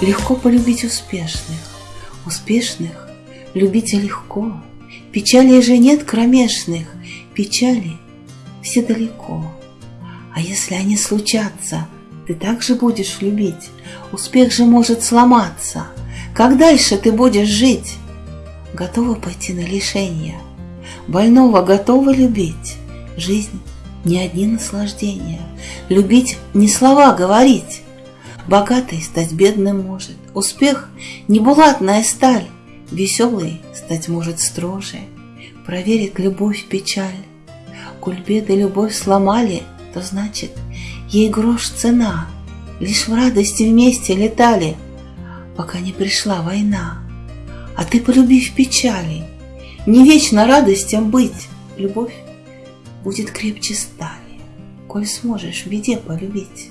Легко полюбить успешных, успешных любить легко. Печали же нет кромешных, печали все далеко. А если они случатся, ты также будешь любить, успех же может сломаться. Как дальше ты будешь жить? Готова пойти на лишение, больного готова любить. Жизнь не одни наслаждения, любить не слова говорить. Богатый стать бедным может, успех не булатная сталь, Веселый стать может строже, проверит любовь печаль. Коль беды любовь сломали, то значит, ей грош цена. Лишь в радости вместе летали, пока не пришла война. А ты полюби в печали, не вечно радостям быть. Любовь будет крепче стали, коль сможешь в беде полюбить.